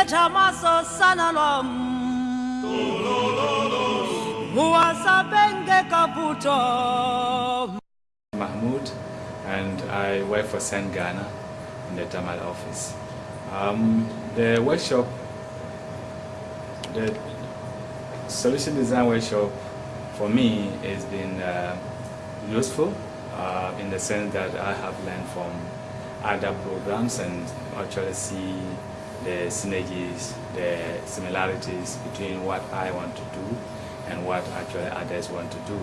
Ileta maso sana lom kaputo Mahmoud and I work for SEND Ghana in the Tamale office. Um, the workshop, the solution design workshop for me has been uh, useful uh, in the sense that I have learned from other programs and actually see the synergies, the similarities between what I want to do and what actually others want to do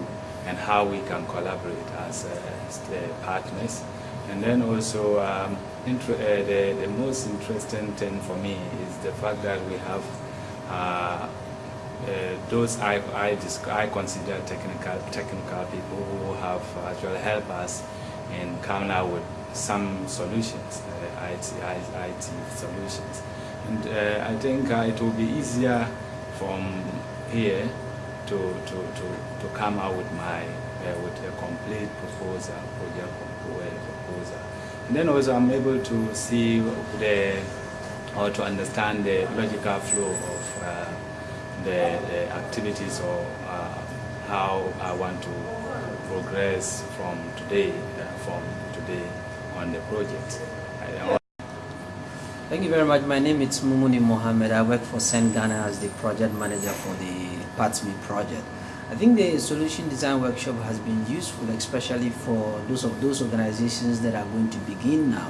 and how we can collaborate as, uh, partners. And then also, um, uh, the, the most interesting thing for me is the fact that we have uh, uh, those I, I, I, consider technical, technical people who have actually helped us in coming out with some solutions, uh, IT, IT, solutions. And uh, I think uh, it will be easier from here to, to, to, to come out with my uh, with a complete proposal, project proposal. And then also I'm able to see the or to understand the logical flow of uh, the, the, activities or uh, how I want to progress from today, from today on the project. Thank you very much. My name is Mumuni Mohammed. I work for SEND Ghana as the project manager for the PATSME project. I think the solution design workshop has been useful, especially for those of those organizations that are going to begin now.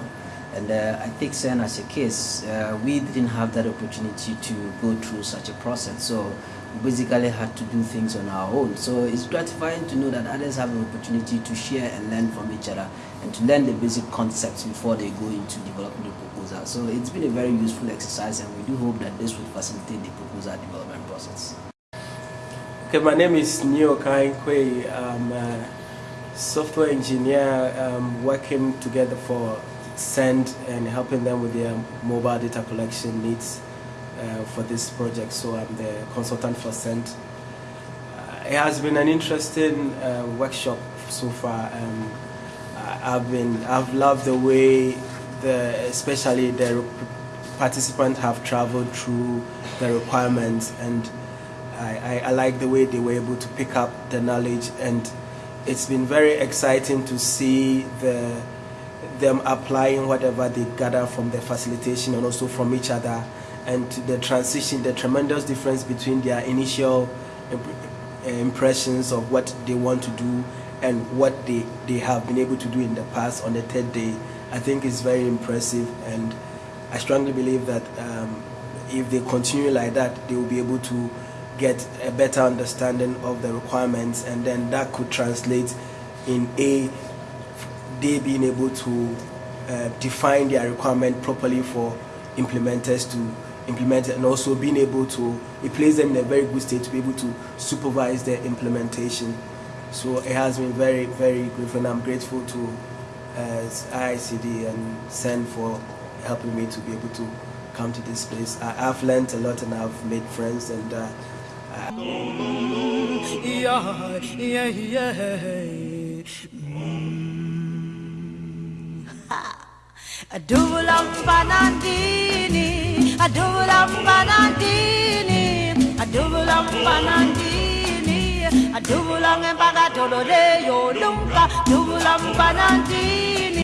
And uh, I take SEND as a case. Uh, we didn't have that opportunity to go through such a process. So we basically had to do things on our own. So it's gratifying to know that others have an opportunity to share and learn from each other and to learn the basic concepts before they go into developing the proposal. So it's been a very useful exercise and we do hope that this will facilitate the proposal development process. Okay, my name is Neo Kainkwe. I'm a software engineer um, working together for Send and helping them with their mobile data collection needs uh, for this project. So I'm the consultant for Send. Uh, it has been an interesting uh, workshop so far. Um, I've been, I've loved the way the, especially the participants have traveled through the requirements and I, I, I, like the way they were able to pick up the knowledge and it's been very exciting to see the them applying whatever they gather from the facilitation and also from each other and the transition, the tremendous difference between their initial impressions of what they want to do and what they, they have been able to do in the past on the third day, I think is very impressive. And I strongly believe that um, if they continue like that, they will be able to get a better understanding of the requirements. And then that could translate in a they being able to uh, define their requirement properly for implementers to implement it and also being able to it them in a very good state to be able to supervise their implementation so it has been very very grateful and I'm grateful to uh, IICD and SEND for helping me to be able to come to this place I, have learned a lot and I've made friends and uh, yeah. Adulam panandini, adulam panandini, adulam panandini, adulam empagatolo de yo lumpa, adulam panandini.